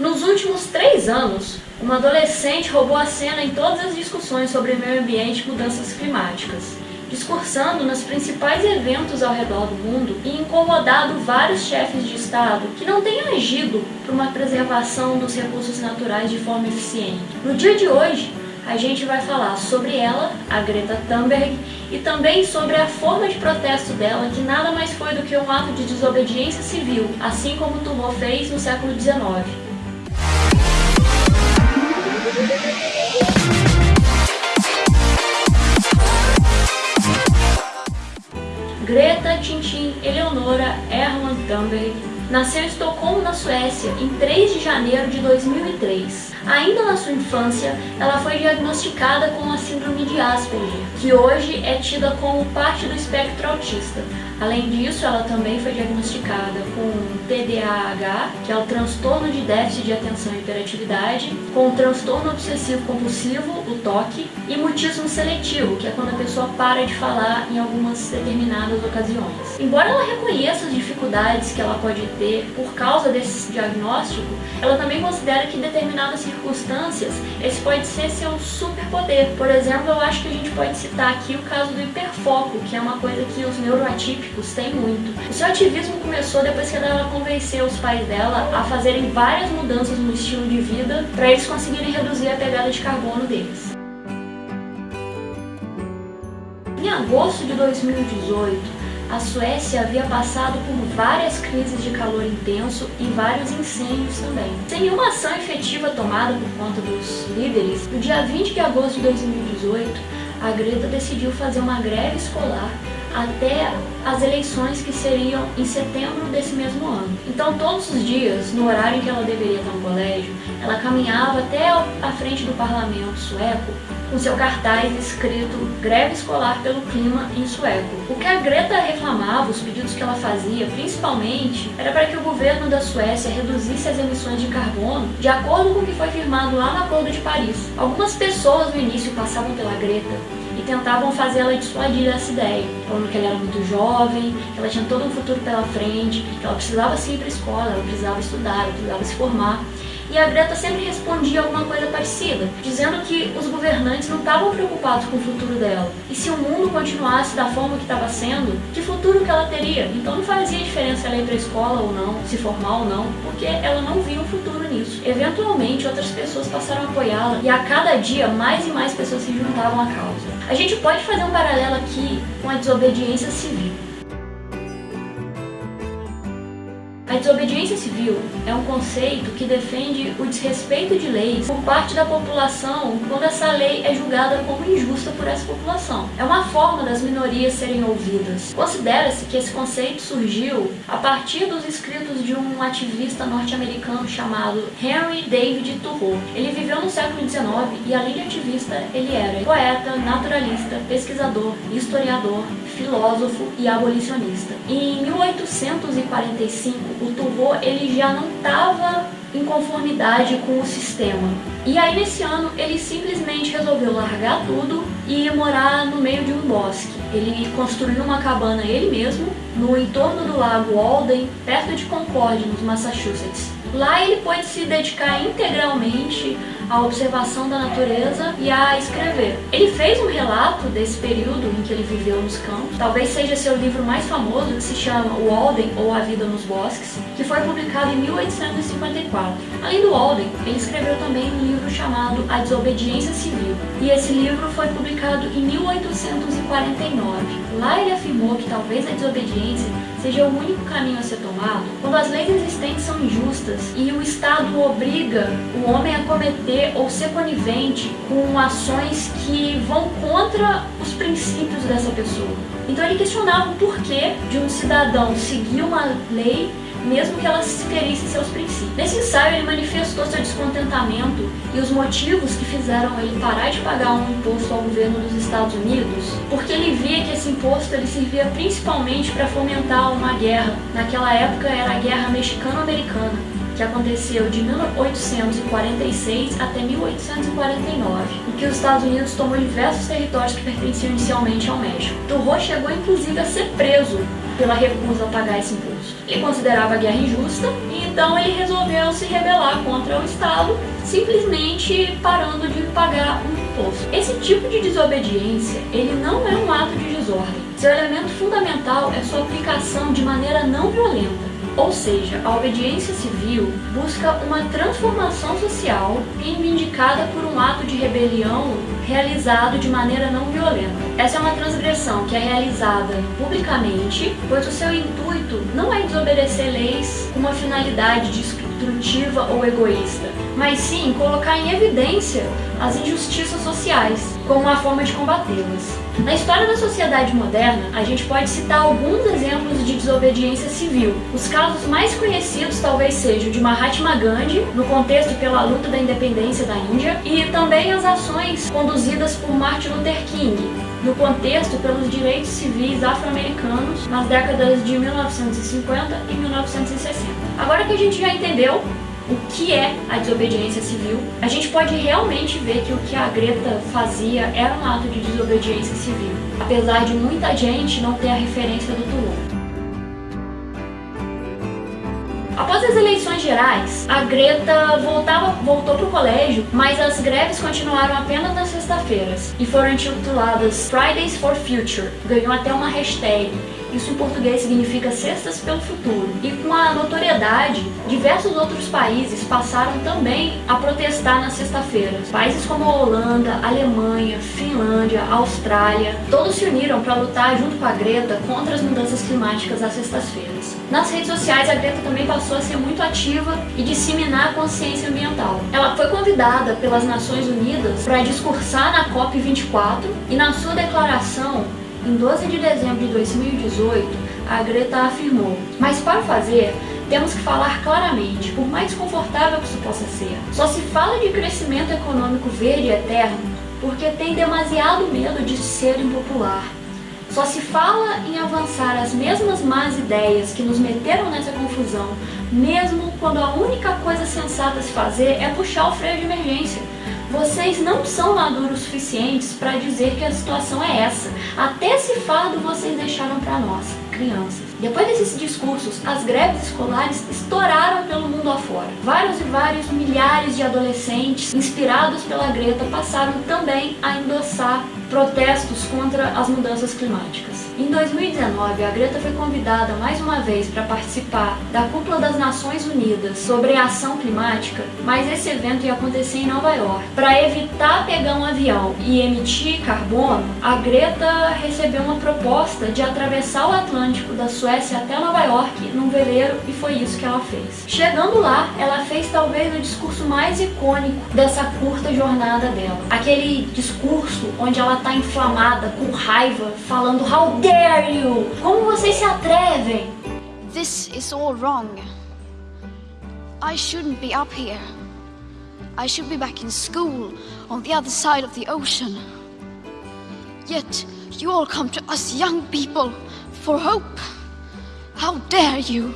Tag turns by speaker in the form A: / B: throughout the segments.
A: Nos últimos três anos, uma adolescente roubou a cena em todas as discussões sobre meio ambiente e mudanças climáticas, discursando nos principais eventos ao redor do mundo e incomodado vários chefes de Estado que não têm agido para uma preservação dos recursos naturais de forma eficiente. No dia de hoje, a gente vai falar sobre ela, a Greta Thunberg, e também sobre a forma de protesto dela, que nada mais foi do que um ato de desobediência civil, assim como Turbo fez no século XIX. Thunberg nasceu em Estocolmo, na Suécia, em 3 de janeiro de 2003. Ainda na sua infância, ela foi diagnosticada com a síndrome de Asperger, que hoje é tida como parte do espectro autista. Além disso, ela também foi diagnosticada com TDAH, que é o transtorno de déficit de atenção e hiperatividade, com transtorno obsessivo compulsivo, o TOC, e mutismo seletivo, que é quando a pessoa para de falar em algumas determinadas ocasiões. Embora ela reconheça as dificuldades que ela pode ter por causa desse diagnóstico, ela também considera que determinadas circunstâncias esse pode ser seu superpoder. Por exemplo, eu acho que a gente pode citar aqui o caso do hiperfoco, que é uma coisa que os neuroatípicos tem muito. O seu ativismo começou depois que ela convenceu os pais dela a fazerem várias mudanças no estilo de vida para eles conseguirem reduzir a pegada de carbono deles. Em agosto de 2018, a Suécia havia passado por várias crises de calor intenso e vários incêndios também. Sem nenhuma ação efetiva tomada por conta dos líderes, no dia 20 de agosto de 2018, a Greta decidiu fazer uma greve escolar até as eleições que seriam em setembro desse mesmo ano. Então todos os dias, no horário em que ela deveria estar no colégio, ela caminhava até a frente do parlamento sueco com seu cartaz escrito Greve Escolar pelo Clima em sueco. O que a Greta reclamava, os pedidos que ela fazia, principalmente, era para que o governo da Suécia reduzisse as emissões de carbono de acordo com o que foi firmado lá no Acordo de Paris. Algumas pessoas no início passavam pela Greta tentavam fazê-la dissuadir dessa ideia, falando que ela era muito jovem, que ela tinha todo um futuro pela frente, que ela precisava ir para a escola, ela precisava estudar, ela precisava se formar. E a Greta sempre respondia alguma coisa parecida, dizendo que os governantes não estavam preocupados com o futuro dela. E se o mundo continuasse da forma que estava sendo, que futuro que ela teria? Então não fazia diferença ela ir para a escola ou não, se formar ou não, porque ela não via um futuro nisso. Eventualmente, outras pessoas passaram a apoiá-la e a cada dia mais e mais pessoas se juntavam à causa. A gente pode fazer um paralelo aqui com a desobediência civil. A desobediência civil é um conceito que defende o desrespeito de leis por parte da população quando essa lei é julgada como injusta por essa população. É uma forma das minorias serem ouvidas. Considera-se que esse conceito surgiu a partir dos escritos de um ativista norte-americano chamado Henry David Thoreau. Ele viveu no século XIX e, além de ativista, ele era poeta, naturalista, pesquisador, historiador, filósofo e abolicionista. Em 1845, o Turbo ele já não estava em conformidade com o sistema. E aí nesse ano ele simplesmente resolveu largar tudo e ir morar no meio de um bosque. Ele construiu uma cabana ele mesmo no entorno do lago Walden, perto de Concord, nos Massachusetts. Lá ele pôde se dedicar integralmente à observação da natureza e a escrever. Ele fez um relato desse período em que ele viveu nos campos, talvez seja seu livro mais famoso, que se chama O Walden ou A Vida nos Bosques, que foi publicado em 1854. Além do Walden, ele escreveu também um livro chamado A Desobediência Civil, e esse livro foi publicado em 1849. Lá ele afirmou que talvez a desobediência seja o único caminho a ser tomado quando as leis existentes são injustas e o Estado obriga o homem a cometer ou ser conivente com ações que vão contra os princípios dessa pessoa. Então ele questionava o porquê de um cidadão seguir uma lei mesmo que ela ferisse seus princípios. Nesse ensaio, ele manifestou seu descontentamento e os motivos que fizeram ele parar de pagar um imposto ao governo dos Estados Unidos, porque ele via que esse imposto ele servia principalmente para fomentar uma guerra. Naquela época era a Guerra Mexicano-Americana, que aconteceu de 1846 até 1849, em que os Estados Unidos tomou diversos territórios que pertenciam inicialmente ao México. Turro chegou inclusive a ser preso pela recusa a pagar esse imposto. Ele considerava a guerra injusta e então ele resolveu se rebelar contra o Estado, simplesmente parando de pagar um imposto. Esse tipo de desobediência, ele não é um ato de desordem. Seu elemento fundamental é sua aplicação de maneira não violenta. Ou seja, a obediência civil busca uma transformação social reivindicada por um ato de rebelião realizado de maneira não violenta. Essa é uma transgressão que é realizada publicamente, pois o seu intuito não é desobedecer leis com uma finalidade destrutiva ou egoísta, mas sim colocar em evidência as injustiças sociais como uma forma de combatê-las. Na história da sociedade moderna, a gente pode citar alguns exemplos de desobediência civil. Os casos mais conhecidos talvez sejam de Mahatma Gandhi, no contexto pela luta da independência da Índia, e também as ações conduzidas por Martin Luther King, no contexto pelos direitos civis afro-americanos nas décadas de 1950 e 1960. Agora que a gente já entendeu o que é a desobediência civil, a gente pode realmente ver que o que a Greta fazia era um ato de desobediência civil, apesar de muita gente não ter a referência do Toulon. Após as eleições gerais, a Greta voltava, voltou para o colégio, mas as greves continuaram apenas nas sextas-feiras e foram intituladas Fridays for Future. Ganhou até uma hashtag isso em português significa Cestas pelo Futuro. E com a notoriedade, diversos outros países passaram também a protestar nas sexta-feiras. Países como a Holanda, Alemanha, Finlândia, Austrália, todos se uniram para lutar junto com a Greta contra as mudanças climáticas às sextas-feiras. Nas redes sociais, a Greta também passou a ser muito ativa e disseminar a consciência ambiental. Ela foi convidada pelas Nações Unidas para discursar na COP24 e na sua declaração em 12 de dezembro de 2018, a Greta afirmou, mas para fazer, temos que falar claramente, por mais confortável que isso possa ser. Só se fala de crescimento econômico verde e eterno porque tem demasiado medo de ser impopular. Só se fala em avançar as mesmas más ideias que nos meteram nessa confusão, mesmo quando a única coisa sensata a se fazer é puxar o freio de emergência. Vocês não são maduros suficientes para dizer que a situação é essa. Até esse fardo vocês deixaram para nós, crianças. Depois desses discursos, as greves escolares estouraram pelo mundo afora. Vários e vários milhares de adolescentes, inspirados pela Greta, passaram também a endossar protestos contra as mudanças climáticas. Em 2019, a Greta foi convidada mais uma vez para participar da Cúpula das Nações Unidas sobre a ação climática, mas esse evento ia acontecer em Nova York. Para evitar pegar um avião e emitir carbono, a Greta recebeu uma proposta de atravessar o Atlântico da Suécia até Nova York num veleiro e foi isso que ela fez. Chegando lá, ela fez talvez o discurso mais icônico dessa curta jornada dela. Aquele discurso onde ela tá inflamada, com raiva, falando How dare you? Como vocês se atrevem?
B: This is all wrong. I shouldn't be up here. I should be back in school on the other side of the ocean. Yet you all come to us young people for hope. How dare you?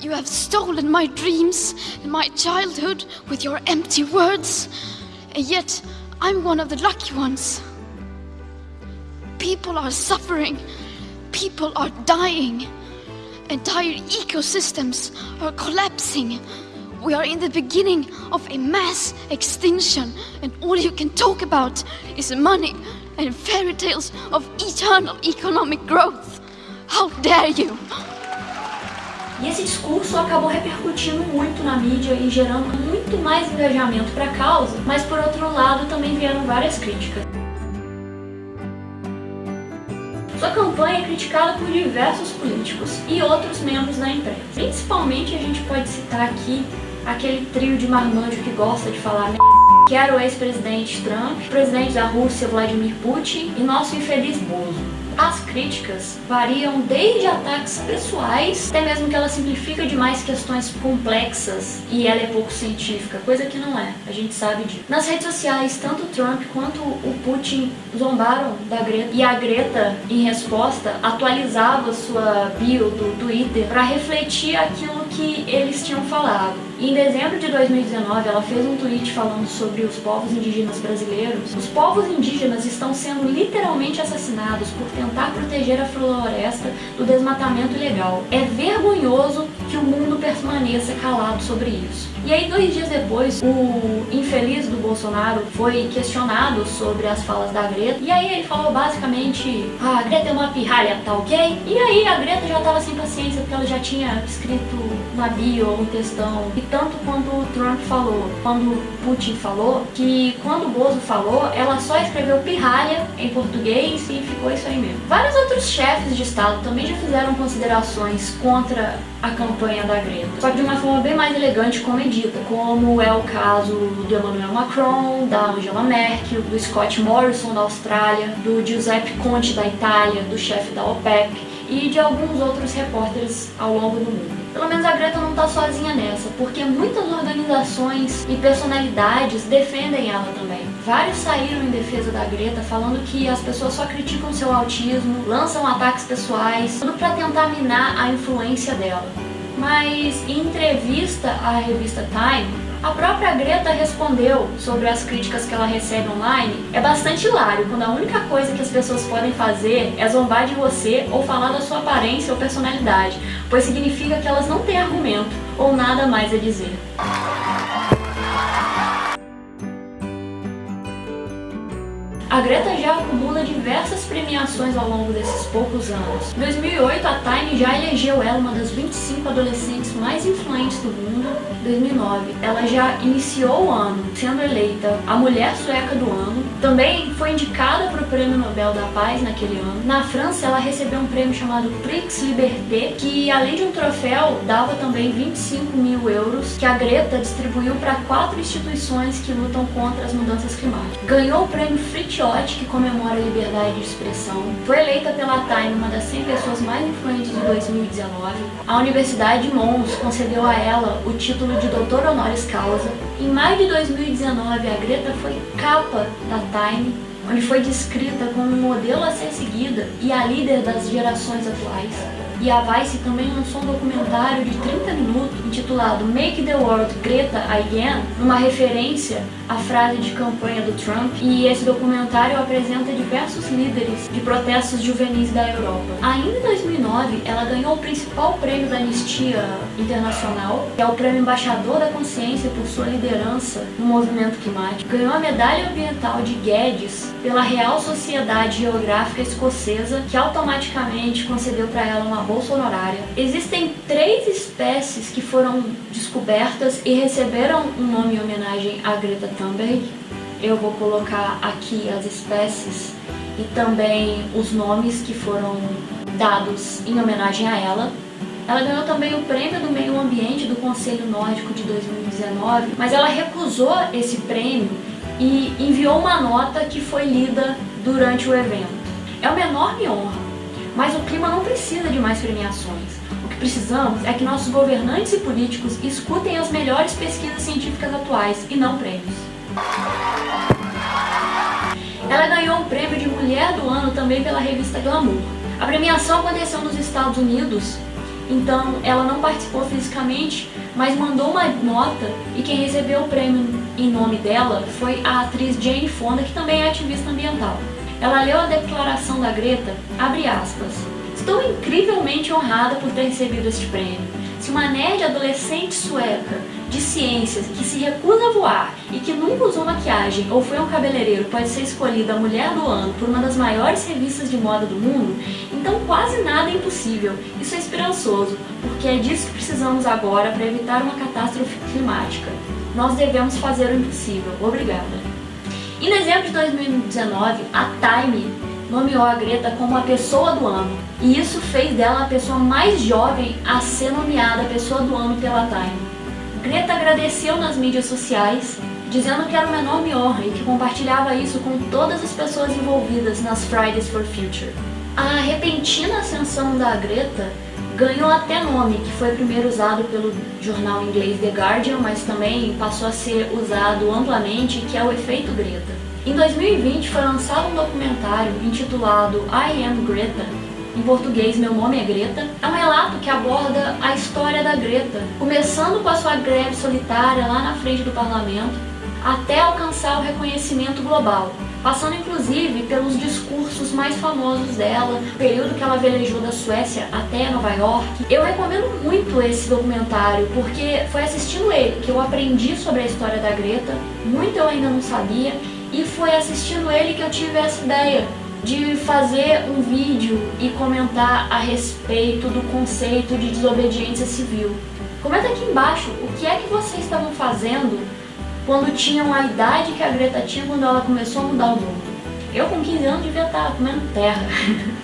B: You have stolen my dreams and my childhood with your empty words, and yet I'm one of the lucky ones. People are suffering, people are dying, entire ecosystems are collapsing. We are in the beginning of a mass extinction, and all you can talk about is money and fairy tales of eternal economic growth. How dare you!
A: E esse discurso acabou repercutindo muito na mídia e gerando muito mais engajamento para a causa, mas por outro lado também vieram várias críticas. Sua campanha é criticada por diversos políticos e outros membros da imprensa. Principalmente a gente pode citar aqui aquele trio de marmanjo que gosta de falar que era o ex-presidente Trump, o presidente da Rússia Vladimir Putin e nosso infeliz Bozo. As críticas variam desde ataques pessoais, até mesmo que ela simplifica demais questões complexas e ela é pouco científica, coisa que não é, a gente sabe disso. Nas redes sociais, tanto Trump quanto o Putin zombaram da Greta e a Greta, em resposta, atualizava sua bio do Twitter para refletir aquilo que eles tinham falado. Em dezembro de 2019, ela fez um tweet falando sobre os povos indígenas brasileiros. Os povos indígenas estão sendo literalmente assassinados por tentar proteger proteger a floresta do desmatamento ilegal. É vergonhoso que o mundo permaneça calado sobre isso. E aí, dois dias depois, o infeliz do Bolsonaro foi questionado sobre as falas da Greta. E aí ele falou basicamente, ah, a Greta é uma pirralha, tá ok? E aí a Greta já tava sem paciência porque ela já tinha escrito na bio um textão. E tanto quando o Trump falou, quando o Putin falou, que quando o Bozo falou, ela só escreveu pirralha em português e ficou isso aí mesmo. Vários outros chefes de estado também já fizeram considerações contra a campanha da Greta, só que de uma forma bem mais elegante e comedida, como é o caso do Emmanuel Macron, da Angela Merkel, do Scott Morrison da Austrália, do Giuseppe Conte da Itália, do chefe da OPEC e de alguns outros repórteres ao longo do mundo. Pelo menos a Greta não está sozinha nessa, porque muitas organizações e personalidades defendem ela também. Vários saíram em defesa da Greta falando que as pessoas só criticam seu autismo, lançam ataques pessoais, tudo para tentar minar a influência dela. Mas em entrevista à revista Time, a própria Greta respondeu sobre as críticas que ela recebe online. É bastante hilário quando a única coisa que as pessoas podem fazer é zombar de você ou falar da sua aparência ou personalidade, pois significa que elas não têm argumento ou nada mais a dizer. A Greta já acumula diversas premiações ao longo desses poucos anos. Em 2008, a Time já elegeu ela uma das 25 adolescentes mais influentes do mundo. Em 2009, ela já iniciou o ano sendo eleita a Mulher Sueca do Ano. Também foi indicada para o Prêmio Nobel da Paz naquele ano. Na França, ela recebeu um prêmio chamado Prix Liberté, que além de um troféu, dava também 25 mil euros, que a Greta distribuiu para quatro instituições que lutam contra as mudanças climáticas. Ganhou o prêmio Fritjof que comemora a liberdade de expressão. Foi eleita pela Time uma das 100 pessoas mais influentes de 2019. A Universidade de Mons concedeu a ela o título de doutor honoris causa. Em maio de 2019, a Greta foi capa da Time, onde foi descrita como um modelo a ser seguida e a líder das gerações atuais. E a Vice também lançou um documentário de 30 minutos intitulado Make the World Greta Again, uma referência à frase de campanha do Trump. E esse documentário apresenta diversos líderes de protestos juvenis da Europa. Ainda em 2009, ela ganhou o principal prêmio da Anistia Internacional, que é o Prêmio Embaixador da Consciência por sua liderança no movimento climático. Ganhou a Medalha Ambiental de Guedes pela Real Sociedade Geográfica Escocesa, que automaticamente concedeu para ela uma bolsa honorária. Existem três espécies que foram descobertas e receberam um nome em homenagem a Greta Thunberg. Eu vou colocar aqui as espécies e também os nomes que foram dados em homenagem a ela. Ela ganhou também o prêmio do meio ambiente do Conselho Nórdico de 2019, mas ela recusou esse prêmio e enviou uma nota que foi lida durante o evento. É uma enorme honra mas o clima não precisa de mais premiações. O que precisamos é que nossos governantes e políticos escutem as melhores pesquisas científicas atuais e não prêmios. Ela ganhou o prêmio de Mulher do Ano também pela revista Glamour. A premiação aconteceu nos Estados Unidos, então ela não participou fisicamente, mas mandou uma nota e quem recebeu o prêmio em nome dela foi a atriz Jane Fonda, que também é ativista ambiental. Ela leu a declaração da Greta, abre aspas, Estou incrivelmente honrada por ter recebido este prêmio. Se uma nerd adolescente sueca de ciências que se recusa a voar e que nunca usou maquiagem ou foi um cabeleireiro pode ser escolhida a mulher do ano por uma das maiores revistas de moda do mundo, então quase nada é impossível. Isso é esperançoso, porque é disso que precisamos agora para evitar uma catástrofe climática. Nós devemos fazer o impossível. Obrigada. E no exemplo de 2019, a Time nomeou a Greta como a pessoa do ano. E isso fez dela a pessoa mais jovem a ser nomeada pessoa do ano pela Time. Greta agradeceu nas mídias sociais, dizendo que era uma enorme honra e que compartilhava isso com todas as pessoas envolvidas nas Fridays for Future. A repentina ascensão da Greta ganhou até nome, que foi primeiro usado pelo jornal inglês The Guardian, mas também passou a ser usado amplamente, que é o efeito Greta. Em 2020 foi lançado um documentário intitulado I Am Greta, em português Meu Nome é Greta. É um relato que aborda a história da Greta, começando com a sua greve solitária lá na frente do parlamento, até alcançar o reconhecimento global, passando inclusive pelos discursos mais famosos dela, período que ela velejou da Suécia até Nova York. Eu recomendo muito esse documentário, porque foi assistindo ele que eu aprendi sobre a história da Greta, muito eu ainda não sabia, e foi assistindo ele que eu tive essa ideia de fazer um vídeo e comentar a respeito do conceito de desobediência civil. Comenta aqui embaixo o que é que vocês estavam fazendo quando tinham a idade que a Greta tinha quando ela começou a mudar o mundo. Eu com 15 anos devia estar comendo terra.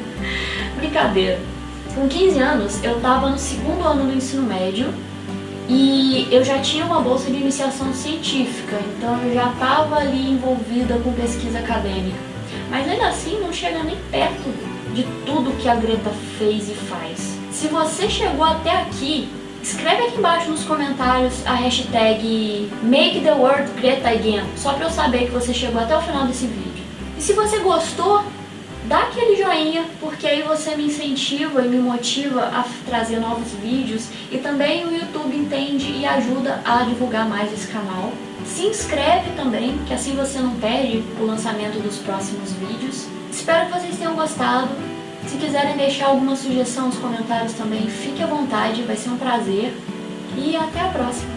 A: Brincadeira. Com 15 anos eu estava no segundo ano do ensino médio e eu já tinha uma bolsa de iniciação científica, então eu já estava ali envolvida com pesquisa acadêmica. Mas ainda assim não chega nem perto de tudo que a Greta fez e faz. Se você chegou até aqui, escreve aqui embaixo nos comentários a hashtag MakeTheWorldGretaAgain, só para eu saber que você chegou até o final desse vídeo. E se você gostou, dá aquele joinha, porque aí você me incentiva e me motiva a trazer novos vídeos e também o YouTube entende e ajuda a divulgar mais esse canal. Se inscreve também, que assim você não perde o lançamento dos próximos vídeos. Espero que vocês tenham gostado. Se quiserem deixar alguma sugestão nos comentários também, fique à vontade, vai ser um prazer. E até a próxima!